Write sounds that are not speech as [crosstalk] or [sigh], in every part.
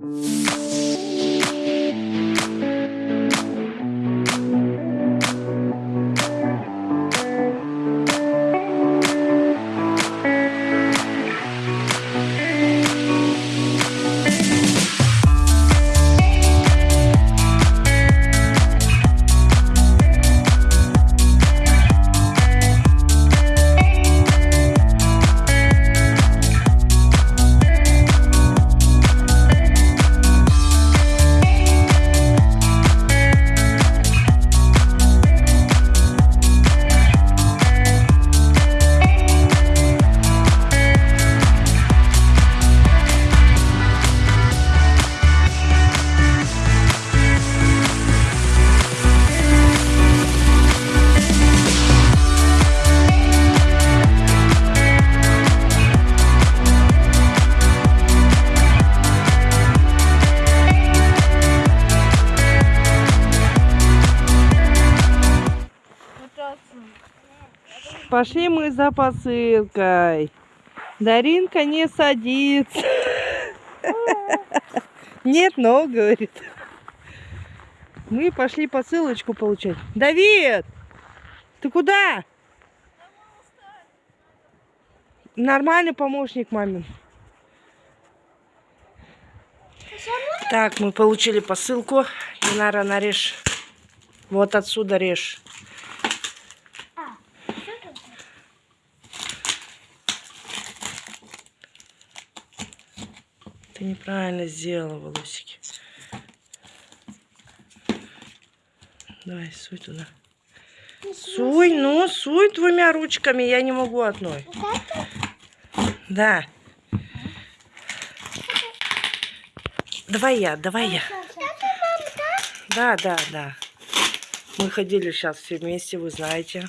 Música Пошли мы за посылкой. Даринка не садится. Нет, но, говорит. Мы пошли посылочку получать. Давид, ты куда? Нормальный помощник мамин. Так, мы получили посылку. Динара, нарежь. Вот отсюда режь. Неправильно сделала волосики. Давай, суй туда. Суй, ну, суй двумя ручками. Я не могу одной. Да. Давай я, давай я. Да, да, да. Мы ходили сейчас все вместе, вы знаете.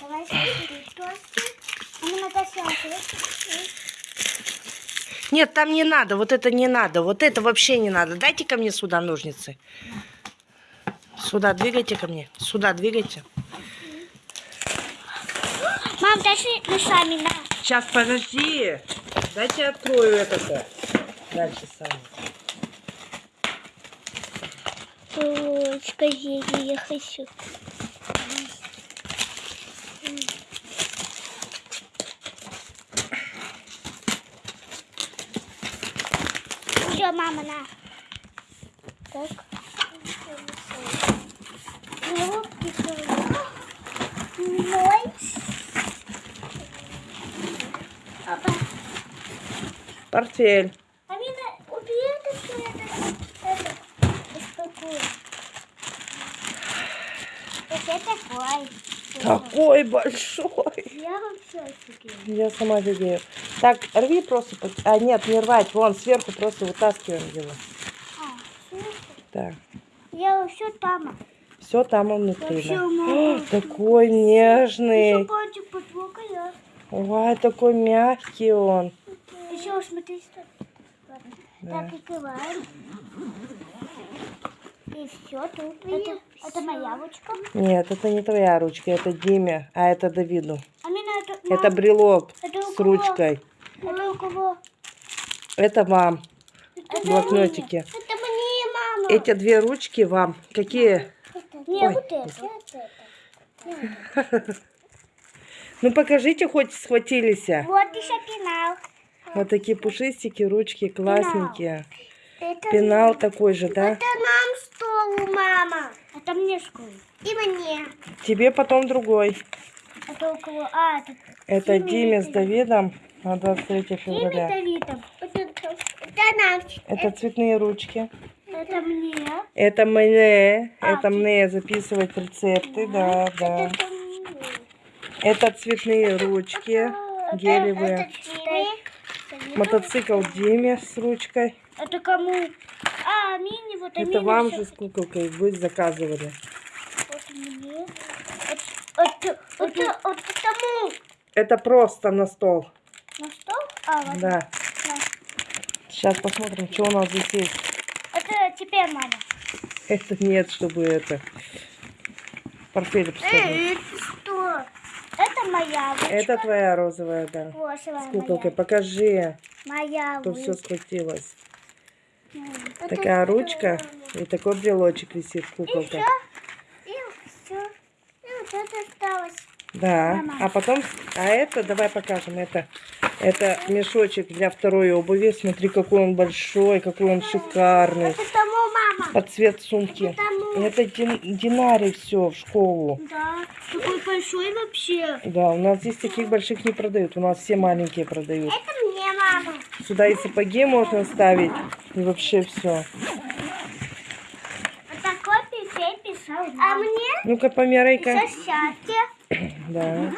Давай смотри, толстый. А мы Наташа, Нет, там не надо, вот это не надо, вот это вообще не надо. Дайте ко мне сюда ножницы. Сюда двигайте ко мне, сюда двигайте. Мам, дальше мы сами на. Сейчас, подожди. Дайте я открою это-то. Дальше сами. Скажи, я хочу. Все, мама, на. Так. Коробки Ой. Папа, Портфель. Амина, убери это все, это, это, беспокоит. Вот это такой. Такой большой. Я вообще офигела. Я сама офигею. Так, рви просто. под- А, нет, не рвать. Вон, сверху просто вытаскиваем его. А, всё. Так. Я все там. Все там он внутри. Да. О, такой нежный. пальчик потрогала. Ой, такой мягкий он. Еще смотри, что. Да. Так, открываем. И все тут. Это, это моя ручка. Нет, это не твоя ручка, это Диме, а это Давиду. Амина, это, Это мам, брелок это с ручкой. Это у кого? Это вам. Это Блокнотики. мне. Это мне, мама. Эти две ручки вам. Какие? Не, Ой, вот это. [laughs] Ну покажите, хоть схватились. Вот еще пенал. Вот такие пушистики, ручки классненькие. Это, Пенал такой же, да? это нам стол, мама. Это мне школа. И мне. Тебе потом другой. Это у кого? А, это Это Диме Диме с это- Давидом на 23 Диме февраля. Давидом. Это, это нам. Это цветные ручки. Это мне. Это мне. А, Это мне записывать рецепты, да, да. Это мне. Это цветные ручки, Это- гелевые. Это Диме. Мотоцикл Диме с ручкой. Это кому? А, мини, вот Это мини вам же с куколкой вы заказывали. Вот мне. Это, это, это, это тому. Это просто на стол. На стол? А, вот. Да. Да. Сейчас посмотрим, что у нас здесь есть. Это теперь мама. Это нет, чтобы это. Портфель посмотрим. это что? Это моя ручка. Это твоя розовая, да. Розовая С куколкой. Покажи, Моя, моя что все ручка. Такая ручка и такой брелочек висит, куколка. И все. И вот это осталось. Да. А потом, а это, давай покажем, это, это мешочек для второй обуви. Смотри, какой он большой, какой он шикарный. Это тому мама. Под цвет сумки. Это. Это дин- динарий все в школу. Да. Такой большой вообще. Да, у нас здесь таких больших не продают. У нас все маленькие продают. Это мне мама. Сюда и сапоги можно ставить. И вообще все. Вот такой писал. А мне Ну-ка, померяй-ка. счастье. Да.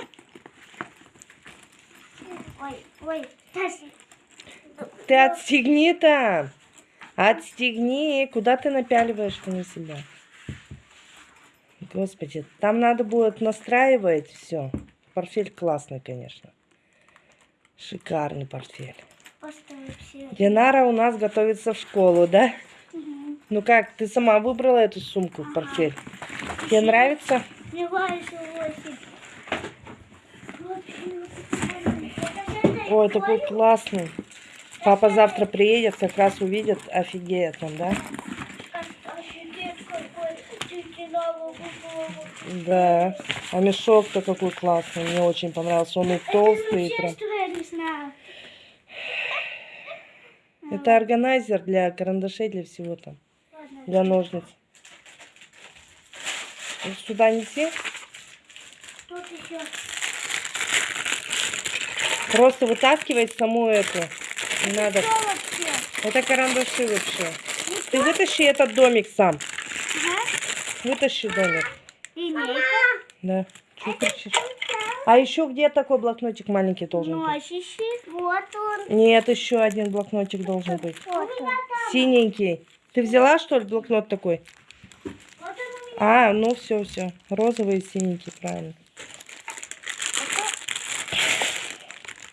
Ой, ой. Ты отстегни там. Отстегни. Куда ты напяливаешь-то на себя? Господи, там надо будет настраивать все. Портфель классный, конечно. Шикарный портфель. Динара у нас готовится в школу, да? Ну как, ты сама выбрала эту сумку, портфель? Тебе нравится? Мне нравится очень. Ой, такой классный. Папа завтра приедет, как раз увидит, офигеет он, да? Да. А мешок-то какой классный, мне очень понравился. Он и толстый, и прям. Это органайзер для карандашей, для всего там. Для ножниц. Сюда неси. Тут еще. Просто вытаскивай саму эту. Не надо. Это карандаши вообще. Ты вытащи этот домик сам. Вытащи домик. Линейка. Да. Кричишь? А еще где такой блокнотик маленький должен быть? Носище. Вот он. Нет, еще один блокнотик должен быть. Синенький. Ты взяла, что ли, блокнот такой? А, ну все, все. Розовый и синенький, правильно.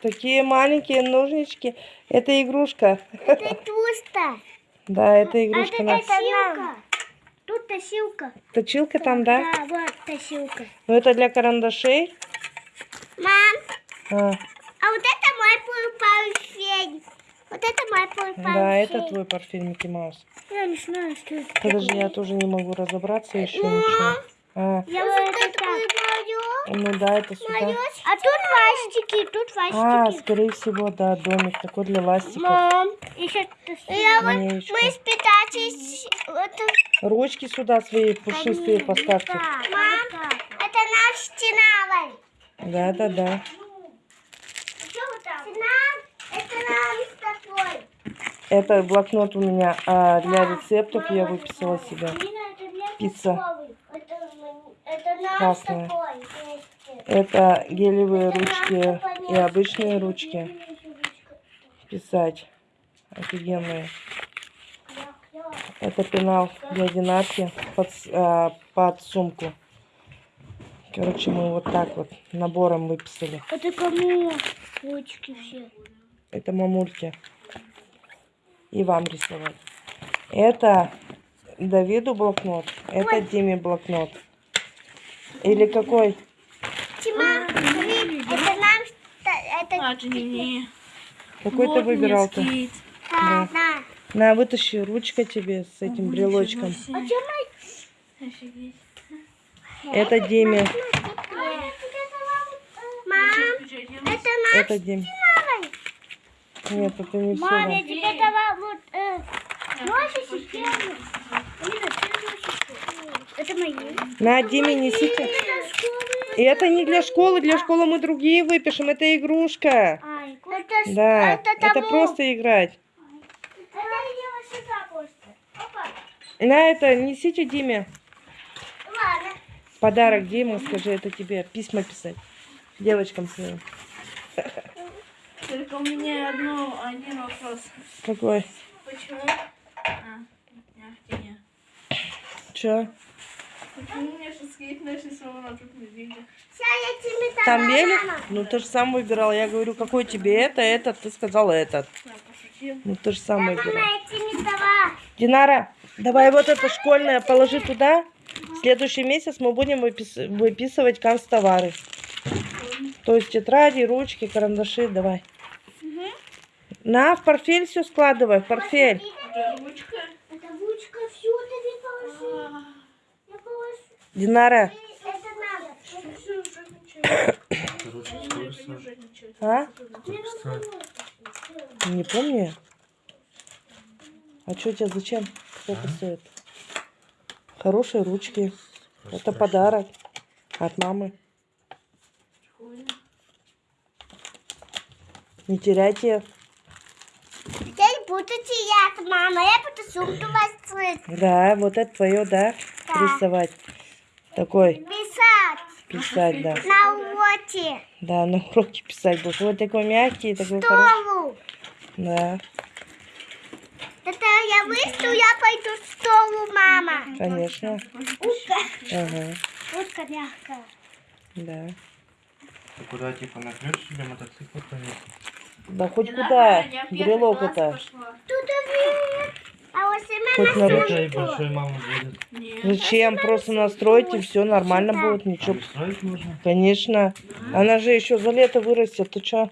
Такие маленькие ножнички. Это игрушка. Это [laughs] туста. Да, это игрушка. это на- тасилка. Тут тасилка. Точилка там, да? Да, вот тасилка. Ну это для карандашей. Мам, А, а вот это мой портфель. Вот это мой портфель. да, это твой портфель Микки Маус. Я не знаю, что это. Подожди, я тоже не могу разобраться еще ничего. А, Я вот это. Ну да, это сюда. А тут ластики, тут А, ластики. скорее всего, да, домик такой для ластиков. Мам, еще я вот мы. Это... Ручки сюда свои пушистые поставьте. Мам, это наш стеновый. Да, да, да. Стена, это наш такой. Это блокнот у меня а, для рецептов. Я выписала себе. Нина, это для Пицца. почтовый. Это, это наш Красная. Это гелевые ручки и обычные ручки. Писать. Офигенные. Это пенал для динарки под, а, под сумку. Короче, мы вот так вот набором выписали. Это кому? Ручки все. Это мамульки. И вам рисовать. Это Давиду блокнот. Это Диме блокнот. Или какой? Смотри, это нам, это это не мне. Какой ты выбирал-то? Да, да. На, вытащи ручка тебе с этим брелочком. А. Это Диме. Мам, это наш Это Диме. Нет, это не все. Мам, я тебе дала вот э, носики. Это мои. На, Диме несите. И это не для школы. Для школы мы другие выпишем. Это игрушка. А, это, Да, это, это просто играть. Это сюда просто. Опа. На это несите Диме. Ладно. Подарок Диме, скажи, это тебе письма писать. Девочкам своим. Только у меня одно, один вопрос. Какой? Почему? А, не, не. Че? Почему у меня сейчас скейт нарисован, а тут не видно? Там велик? Ну ты же сам выбирал. Я говорю, какой тебе это, этот. Ты сказал этот. Ну ты же сам выбирал. Динара, давай вот это школьное положи туда. В следующий месяц мы будем выпис- выписывать канцтовары. То есть тетради, ручки, карандаши, давай. На, в портфель все складывай, в портфель ручка. Это ручка, все, ты положи. А, Я положу. Динара, Это надо. Все, жадничает. Короче, Не, скоро это не сам. Жадничает. а? Не помню. А что у тебя зачем? Сколько А? стоит? Хорошие ручки. Это Страшно. подарок от мамы. Не теряйте. Я не буду терять, мама. Я буду сумку вас Да, вот это твое, да? Да. Рисовать. Такой, писать писать, да. на уроке. Да, на уроке писать будешь. Вот такой мягкий, такой хороший. Столу. Да, Это я выйду, я пойду в столу, мама. конечно. Утка. Ага, Утка мягкая. да. Ты куда типа на ключ или мотоцикл? Да хоть куда, брелок это. пошла. Тут вверх. А вот Хоть мама на. Нет. Зачем? Просто настроить и все нормально будет, ничего. Конечно. Она же еще за лето вырастет. Ты что?